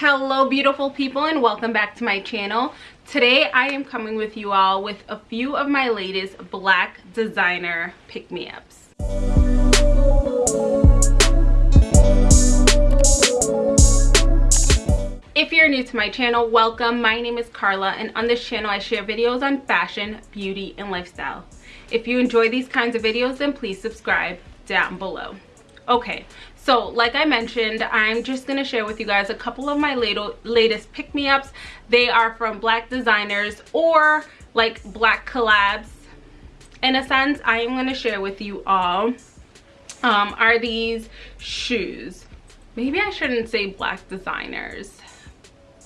hello beautiful people and welcome back to my channel. Today i am coming with you all with a few of my latest black designer pick-me-ups. If you're new to my channel welcome. My name is carla and on this channel i share videos on fashion beauty and lifestyle. If you enjoy these kinds of videos then please subscribe down below okay so like i mentioned i'm just going to share with you guys a couple of my latest pick-me-ups. They are from black designers or like black collabs. In a sense i am going to share with you all um, are these shoes. Maybe i shouldn't say black designers.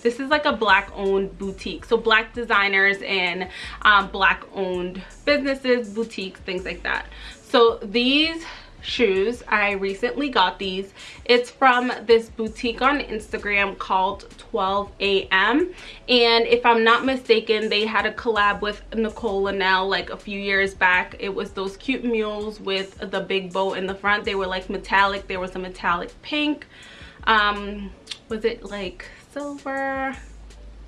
This is like a black owned boutique. So black designers and um, black owned businesses boutiques things like that. So these shoes. I recently got these. It's from this boutique on instagram called 12 a.m and if i'm not mistaken they had a collab with nicole linnell like a few years back. It was those cute mules with the big bow in the front. They were like metallic. There was a metallic pink. Um was it like silver?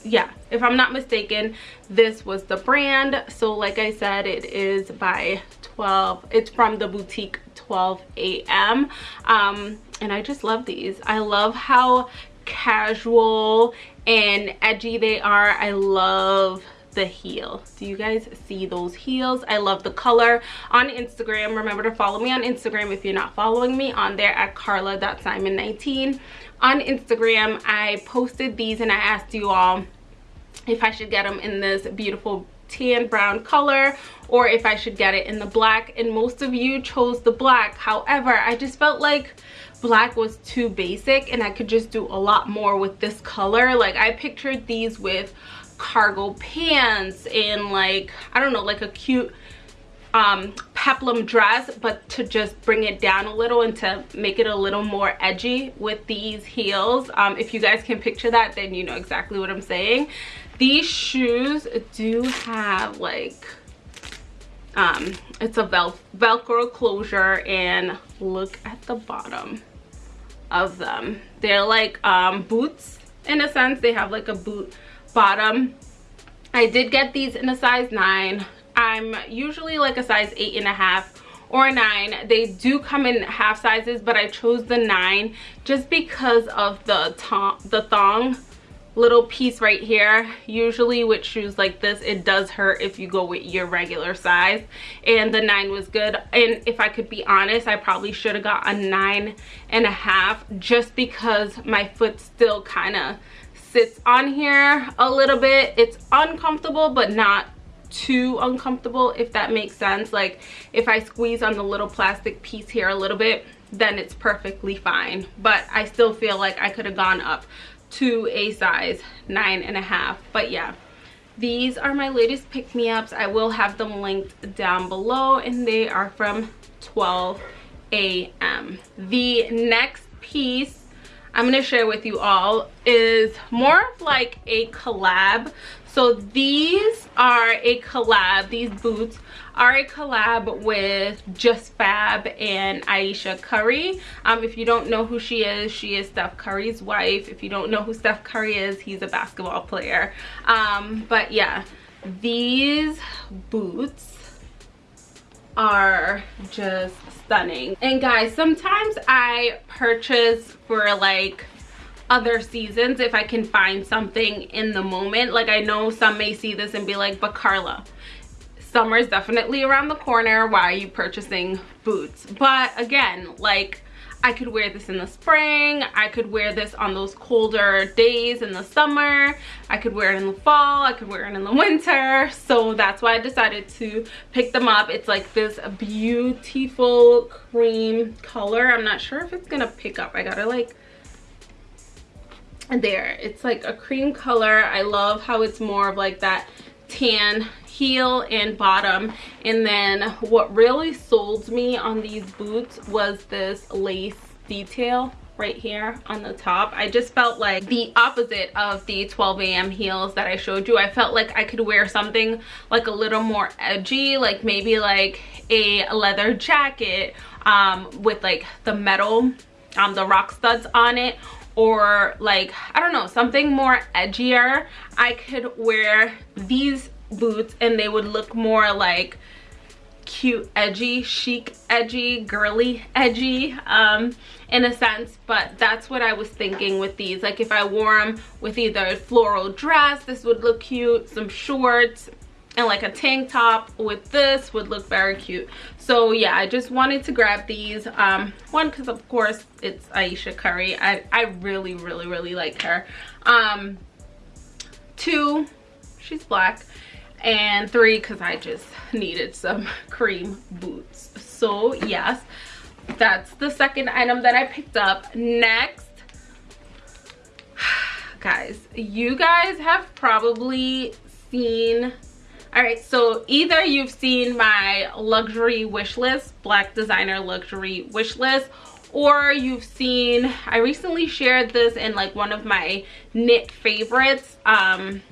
Yeah if i'm not mistaken this was the brand. So like i said it is by 12 it's from the boutique 12 a.m um and i just love these. I love how casual and edgy they are. I love the heel. Do you guys see those heels? I love the color on instagram. Remember to follow me on instagram if you're not following me on there at carla.simon19 on instagram i posted these and i asked you all if I should get them in this beautiful tan brown color or if I should get it in the black. And most of you chose the black. However I just felt like black was too basic and I could just do a lot more with this color. Like I pictured these with cargo pants and like I don't know like a cute um, peplum dress but to just bring it down a little and to make it a little more edgy with these heels. Um, if you guys can picture that then you know exactly what I'm saying these shoes do have like um it's a vel velcro closure and look at the bottom of them. They're like um boots in a sense. They have like a boot bottom. I did get these in a size nine. I'm usually like a size eight and a half or nine. They do come in half sizes but i chose the nine just because of the the thong little piece right here. Usually with shoes like this it does hurt if you go with your regular size. And the nine was good. And if i could be honest i probably should have got a nine and a half just because my foot still kind of sits on here a little bit. It's uncomfortable but not too uncomfortable if that makes sense. Like if i squeeze on the little plastic piece here a little bit then it's perfectly fine. But i still feel like i could have gone up to a size nine and a half. But yeah these are my latest pick-me-ups. I will have them linked down below and they are from 12 a.m the next piece i'm going to share with you all is more of like a collab so these are a collab these boots are a collab with Just Fab and Ayesha Curry. Um, if you don't know who she is, she is Steph Curry's wife. If you don't know who Steph Curry is, he's a basketball player. Um, but yeah, these boots are just stunning. And guys, sometimes I purchase for like other seasons if I can find something in the moment. Like I know some may see this and be like, but Carla, summer is definitely around the corner why are you purchasing boots but again like I could wear this in the spring. I could wear this on those colder days in the summer. I could wear it in the fall. I could wear it in the winter. So that's why I decided to pick them up. It's like this beautiful cream color. I'm not sure if it's gonna pick up. I gotta like, there. It's like a cream color. I love how it's more of like that tan heel and bottom and then what really sold me on these boots was this lace detail right here on the top i just felt like the opposite of the 12 a.m heels that i showed you i felt like i could wear something like a little more edgy like maybe like a leather jacket um with like the metal um the rock studs on it or like i don't know something more edgier i could wear these boots and they would look more like cute edgy chic edgy girly edgy um in a sense. But that's what i was thinking with these. Like if i wore them with either a floral dress this would look cute some shorts and like a tank top with this would look very cute. So yeah i just wanted to grab these. Um one because of course it's ayesha curry. I i really really really like her. Um two she's black. And three because i just needed some cream boots. So yes that's the second item that i picked up. Next guys you guys have probably seen all right so either you've seen my luxury wish list black designer luxury wish list or you've seen i recently shared this in like one of my knit favorites um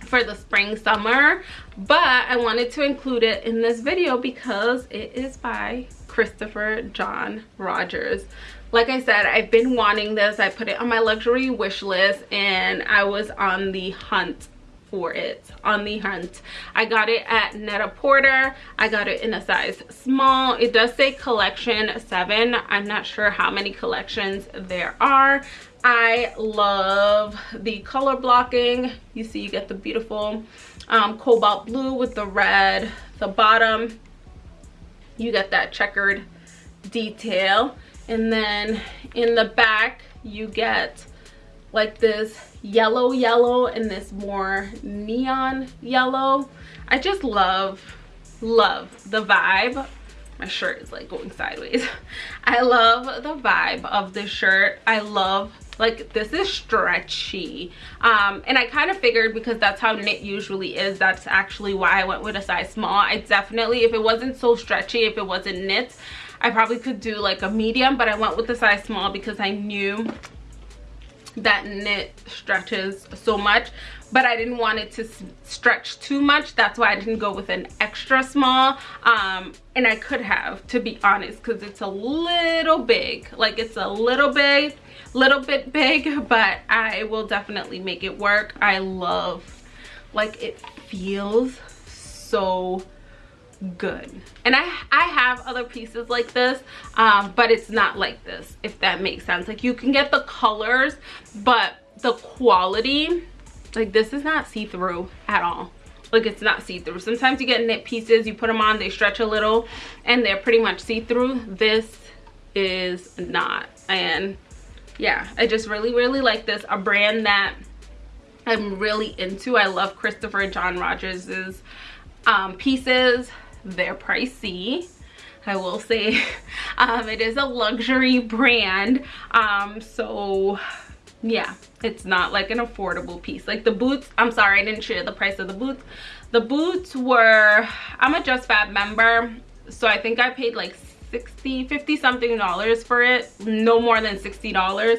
for the spring summer but i wanted to include it in this video because it is by christopher john rogers. Like i said i've been wanting this. I put it on my luxury wish list and i was on the hunt for it. On the hunt. I got it at net-a-porter i got it in a size small. It does say collection seven. I'm not sure how many collections there are. I love the color blocking. You see you get the beautiful um, cobalt blue with the red the bottom. You get that checkered detail. And then in the back you get like this yellow yellow and this more neon yellow. I just love love the vibe. My shirt is like going sideways. I love the vibe of this shirt. I love like this is stretchy. Um and i kind of figured because that's how knit usually is that's actually why i went with a size small. I definitely if it wasn't so stretchy if it wasn't knit i probably could do like a medium but i went with the size small because i knew that knit stretches so much but i didn't want it to stretch too much. That's why i didn't go with an extra small um and i could have to be honest because it's a little big. Like it's a little big little bit big but i will definitely make it work. I love like it feels so good. And i i have other pieces like this um but it's not like this if that makes sense. Like you can get the colors but the quality like this is not see-through at all. Like it's not see-through. Sometimes you get knit pieces you put them on they stretch a little and they're pretty much see-through. This is not. And yeah i just really really like this a brand that i'm really into. I love christopher john rogers's um, pieces they're pricey. I will say um, it is a luxury brand. Um, so yeah it's not like an affordable piece. Like the boots I'm sorry I didn't share the price of the boots. The boots were I'm a Just Fab member so I think I paid like 60 50 something dollars for it. No more than 60 dollars.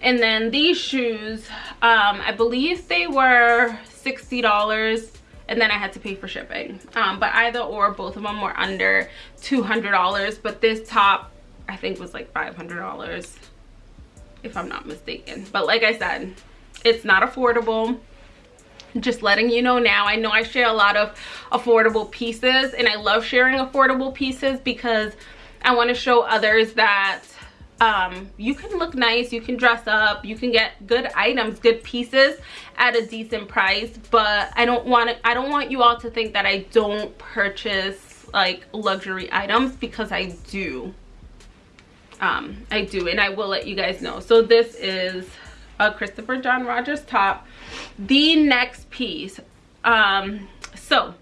And then these shoes um, I believe they were 60 dollars and then I had to pay for shipping. Um, but either or, both of them were under $200. But this top, I think was like $500 if I'm not mistaken. But like I said, it's not affordable just letting you know now i know i share a lot of affordable pieces and i love sharing affordable pieces because i want to show others that um, you can look nice you can dress up you can get good items good pieces at a decent price but i don't want to i don't want you all to think that i don't purchase like luxury items because i do. Um i do and i will let you guys know. So this is a christopher john rogers top. The next piece um so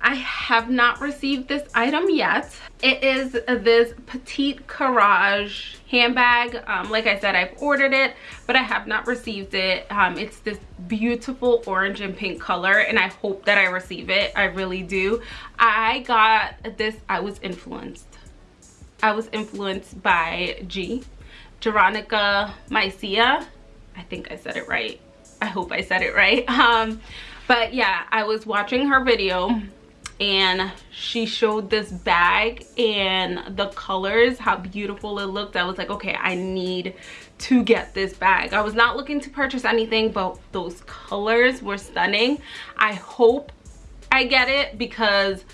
I have not received this item yet. It is this Petite Courage handbag. Um, like I said, I've ordered it, but I have not received it. Um, it's this beautiful orange and pink color, and I hope that I receive it. I really do. I got this, I was influenced. I was influenced by G, Jeronica Mycia. I think I said it right. I hope I said it right. Um, but yeah, I was watching her video and she showed this bag and the colors how beautiful it looked. I was like okay i need to get this bag. I was not looking to purchase anything but those colors were stunning. I hope i get it because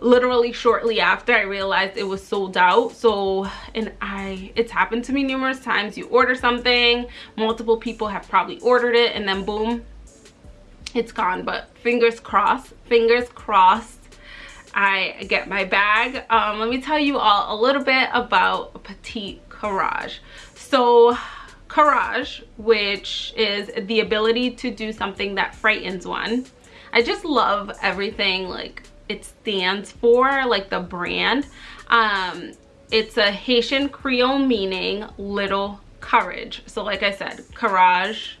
literally shortly after i realized it was sold out. So and i it's happened to me numerous times. You order something multiple people have probably ordered it and then boom it's gone. But fingers crossed fingers crossed I get my bag. Um, let me tell you all a little bit about Petite Courage. So courage, which is the ability to do something that frightens one. I just love everything like it stands for, like the brand. Um, it's a Haitian Creole meaning little courage. So like I said, courage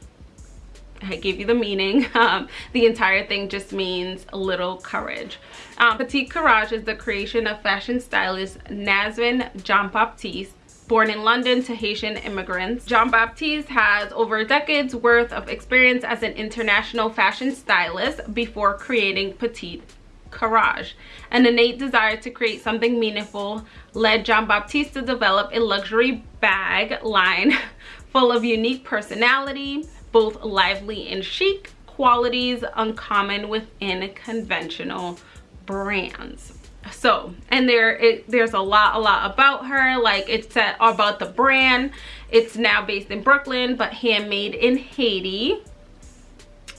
I gave you the meaning. Um, the entire thing just means little courage. Um, Petite Courage is the creation of fashion stylist Nazvin Jean-Baptiste born in London to Haitian immigrants. Jean-Baptiste has over a decade's worth of experience as an international fashion stylist before creating Petite Courage. An innate desire to create something meaningful led Jean-Baptiste to develop a luxury bag line full of unique personality, both lively and chic, qualities uncommon within conventional brands so and there it, there's a lot a lot about her like it's about the brand it's now based in brooklyn but handmade in haiti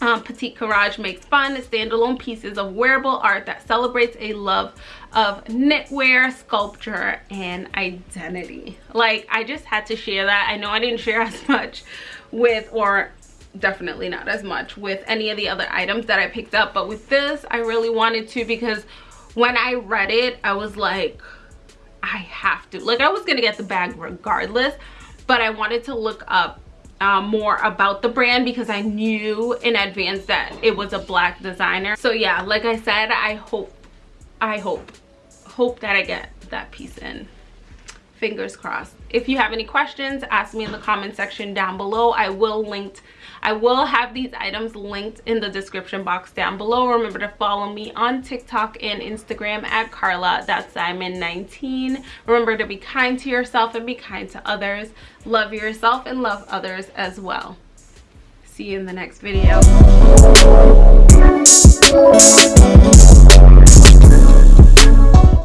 um, Petite Courage makes fun, standalone pieces of wearable art that celebrates a love of knitwear, sculpture, and identity. Like, I just had to share that. I know I didn't share as much with, or definitely not as much with any of the other items that I picked up but with this I really wanted to because when I read it I was like I have to like I was gonna get the bag regardless but I wanted to look up uh, more about the brand because I knew in advance that it was a black designer. So yeah like I said I hope I hope hope that I get that piece in fingers crossed. If you have any questions ask me in the comment section down below. I will link i will have these items linked in the description box down below. Remember to follow me on tiktok and instagram at carla that's simon 19 remember to be kind to yourself and be kind to others. Love yourself and love others as well. See you in the next video